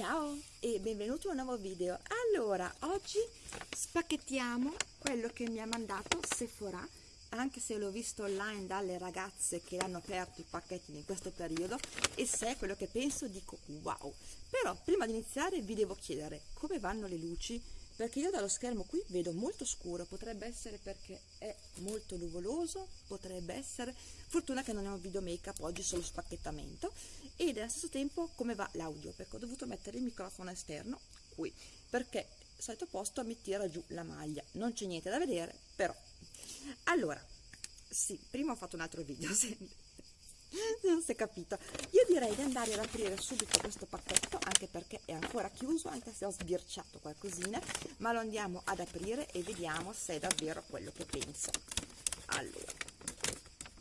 Ciao e benvenuto a un nuovo video. Allora, oggi spacchettiamo quello che mi ha mandato Sephora, anche se l'ho visto online dalle ragazze che hanno aperto i pacchetti in questo periodo e se è quello che penso dico wow. Però prima di iniziare vi devo chiedere come vanno le luci perché io dallo schermo qui vedo molto scuro, potrebbe essere perché è molto nuvoloso, potrebbe essere, fortuna che non è un video make up oggi solo spacchettamento ed allo stesso tempo come va l'audio perché ho dovuto mettere il microfono esterno qui perché al solito posto mi tira giù la maglia, non c'è niente da vedere però. Allora, sì, prima ho fatto un altro video, non si è capito. Io direi di andare ad aprire subito questo pacchetto anche perché è ancora chiuso anche se ho sbirciato qualcosina ma lo andiamo ad aprire e vediamo se è davvero quello che penso. Allora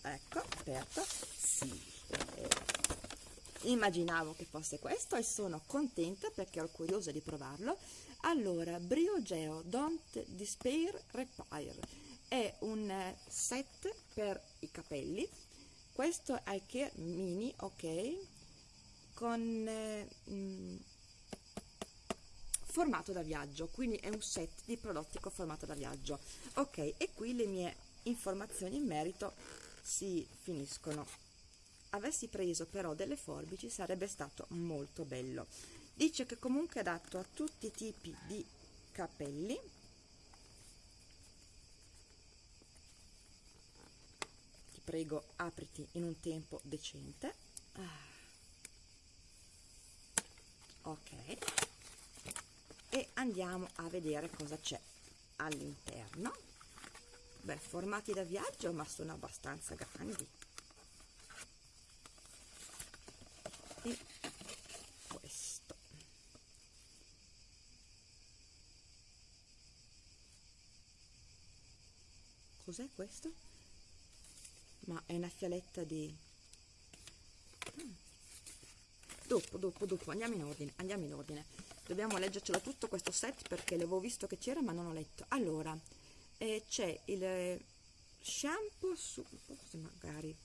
ecco aperto. Sì. Eh, immaginavo che fosse questo e sono contenta perché ero curiosa di provarlo. Allora Briogeo Don't Despair Repair è un set per i capelli questo è Care Mini, ok, con eh, mm, formato da viaggio, quindi è un set di prodotti con formato da viaggio. Ok, e qui le mie informazioni in merito si finiscono. Avessi preso però delle forbici sarebbe stato molto bello. Dice che comunque è adatto a tutti i tipi di capelli, prego apriti in un tempo decente. Ah. ok. E andiamo a vedere cosa c'è all'interno. Beh formati da viaggio ma sono abbastanza grandi. E questo. Cos'è questo? Ma è una fialetta di dopo dopo dopo andiamo in ordine andiamo in ordine. Dobbiamo leggercelo tutto questo set perché l'avevo visto che c'era ma non ho letto. Allora eh, c'è il shampoo su, forse magari.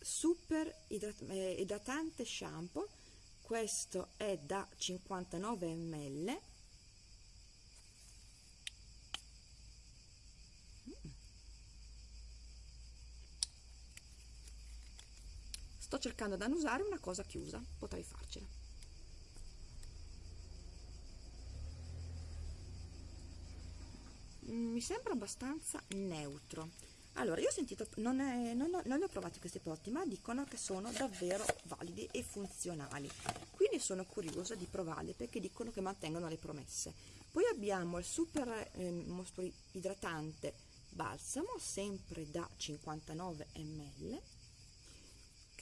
Super idrat eh, idratante shampoo. Questo è da 59 ml sto cercando di annusare una cosa chiusa potrei farcela. Mm, mi sembra abbastanza neutro. Allora io ho sentito non, è, non, non li ho provati questi prodotti ma dicono che sono davvero validi e funzionali. Quindi sono curiosa di provarli perché dicono che mantengono le promesse. Poi abbiamo il super eh, idratante balsamo sempre da 59 ml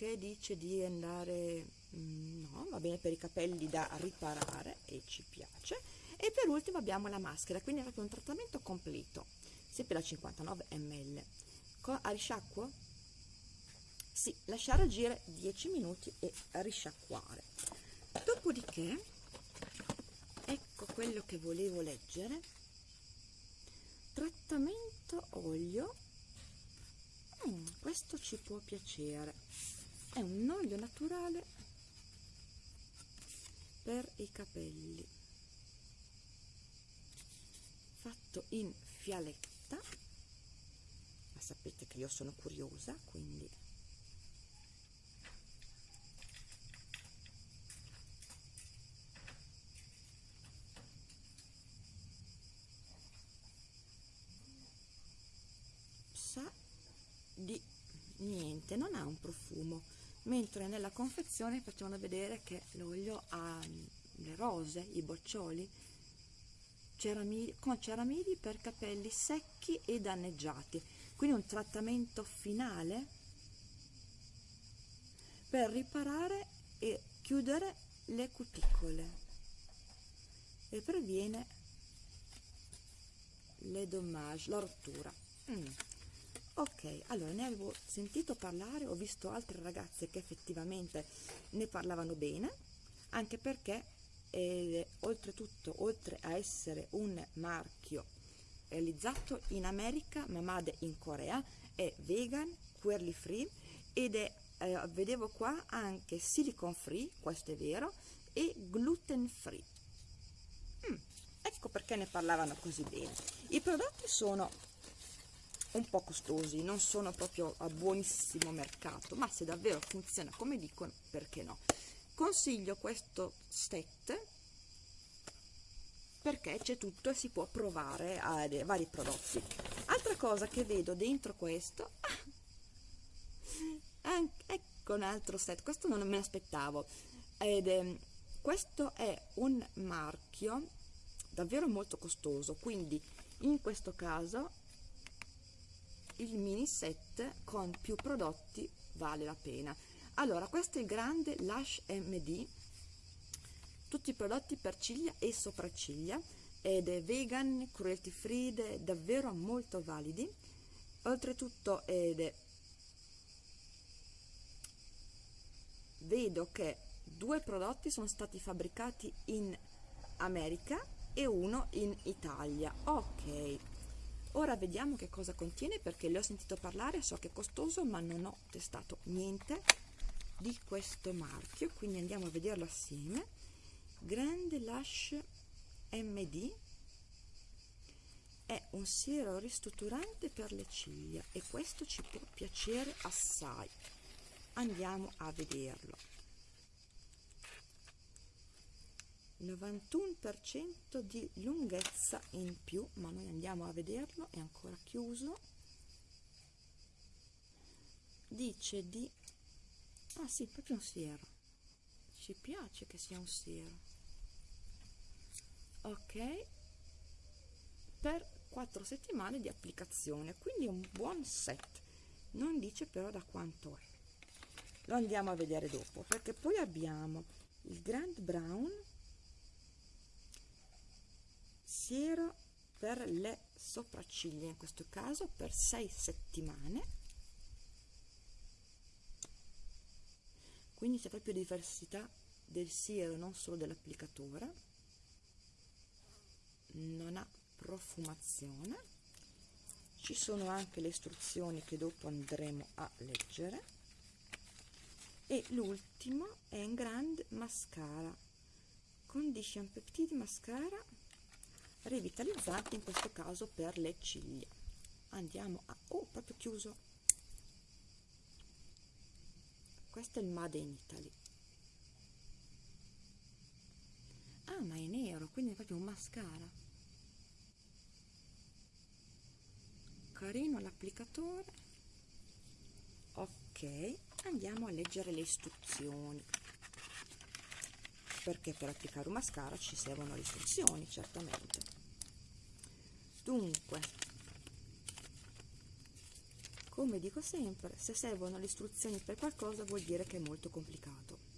che dice di andare mm, no va bene per i capelli da riparare e ci piace. E per ultimo abbiamo la maschera quindi è proprio un trattamento completo. Sempre da 59 ml Con, a risciacquo? Sì lasciare agire 10 minuti e risciacquare. Dopodiché ecco quello che volevo leggere. Trattamento olio. Mm, questo ci può piacere è un olio naturale per i capelli. Fatto in fialetta. Ma sapete che io sono curiosa quindi. Di niente non ha un profumo mentre nella confezione facevano vedere che l'olio ha mm, le rose, i boccioli con ceramidi per capelli secchi e danneggiati. Quindi un trattamento finale per riparare e chiudere le cuticole. E previene le dommage, la rottura. Mm ok allora ne avevo sentito parlare ho visto altre ragazze che effettivamente ne parlavano bene anche perché eh, oltretutto oltre a essere un marchio realizzato in America ma made in Corea è vegan, queerly free ed è eh, vedevo qua anche silicone free questo è vero e gluten free. Mm, ecco perché ne parlavano così bene. I prodotti sono un po' costosi non sono proprio a buonissimo mercato ma se davvero funziona come dicono perché no? Consiglio questo set perché c'è tutto e si può provare a vari prodotti. Altra cosa che vedo dentro questo anche, ecco un altro set questo non me l'aspettavo ed è, questo è un marchio davvero molto costoso quindi in questo caso il mini set con più prodotti vale la pena. Allora questo è il grande Lush MD tutti i prodotti per ciglia e sopracciglia ed è vegan, cruelty free, davvero molto validi. Oltretutto ed è vedo che due prodotti sono stati fabbricati in America e uno in Italia. Ok ora vediamo che cosa contiene perché le ho sentito parlare so che è costoso ma non ho testato niente di questo marchio quindi andiamo a vederlo assieme. Grande lash md è un siero ristrutturante per le ciglia e questo ci può piacere assai. Andiamo a vederlo 91% di lunghezza in più ma noi andiamo a vederlo è ancora chiuso. Dice di ah sì proprio un siero. Ci piace che sia un siero. Ok. Per 4 settimane di applicazione quindi un buon set. Non dice però da quanto è. Lo andiamo a vedere dopo perché poi abbiamo il Grand Brown siero per le sopracciglia in questo caso per 6 settimane. Quindi c'è proprio diversità del siero non solo dell'applicatore. Non ha profumazione. Ci sono anche le istruzioni che dopo andremo a leggere. E l'ultimo è un Grand Mascara Condition Peptide Mascara rivitalizzante in questo caso per le ciglia. Andiamo a oh proprio chiuso. Questo è il Made in Italy. Ah ma è nero quindi è proprio un mascara. Carino l'applicatore. Ok andiamo a leggere le istruzioni perché per applicare un mascara ci servono le istruzioni certamente. Dunque come dico sempre se servono le istruzioni per qualcosa vuol dire che è molto complicato.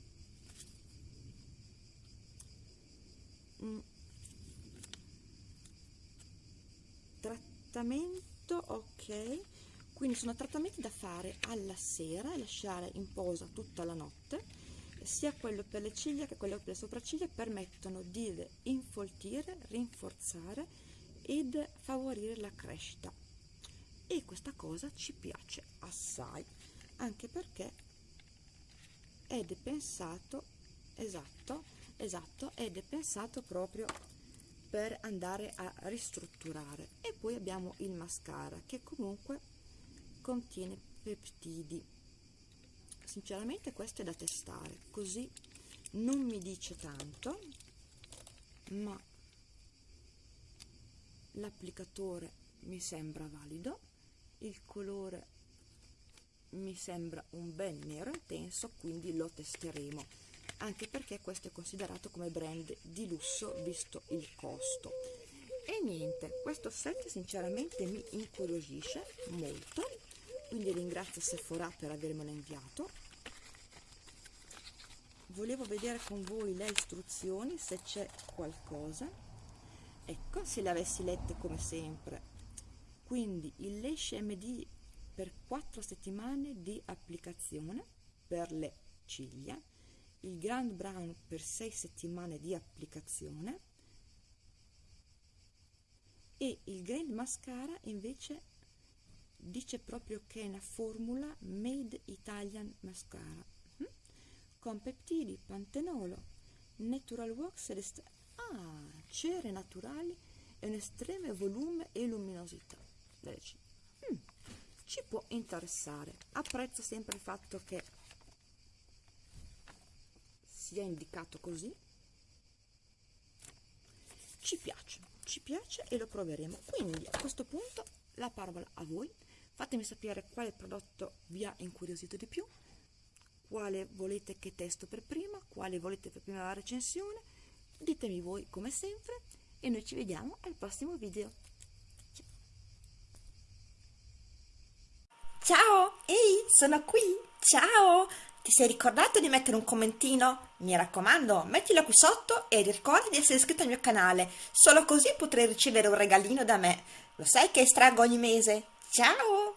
Mm. trattamento ok. Quindi sono trattamenti da fare alla sera e lasciare in posa tutta la notte sia quello per le ciglia che quello per le sopracciglia permettono di infoltire, rinforzare ed favorire la crescita. E questa cosa ci piace assai anche perché è pensato esatto esatto è pensato proprio per andare a ristrutturare. E poi abbiamo il mascara che comunque contiene peptidi sinceramente questo è da testare così non mi dice tanto ma l'applicatore mi sembra valido il colore mi sembra un bel nero intenso quindi lo testeremo anche perché questo è considerato come brand di lusso visto il costo. E niente questo set sinceramente mi incuriosisce molto quindi ringrazio Sephora per avermelo inviato volevo vedere con voi le istruzioni se c'è qualcosa. Ecco se le avessi lette come sempre. Quindi il Lash MD per 4 settimane di applicazione per le ciglia. Il Grand Brown per 6 settimane di applicazione. E il Grand Mascara invece dice proprio che è una formula made Italian mascara? Con peptidi, pantenolo, natural wax ed est- ah, cere naturali e un estremo volume e luminosità ciglia. Mm, ci può interessare. Apprezzo sempre il fatto che sia indicato così. Ci piace, ci piace e lo proveremo. Quindi a questo punto la parola a voi. Fatemi sapere quale prodotto vi ha incuriosito di più, quale volete che testo per prima, quale volete per prima la recensione. Ditemi voi come sempre e noi ci vediamo al prossimo video. Ciao, ehi, sono qui. Ciao! Ti sei ricordato di mettere un commentino? Mi raccomando, mettilo qui sotto e ricorda di essere iscritto al mio canale. Solo così potrai ricevere un regalino da me. Lo sai che estraggo ogni mese. Ciao!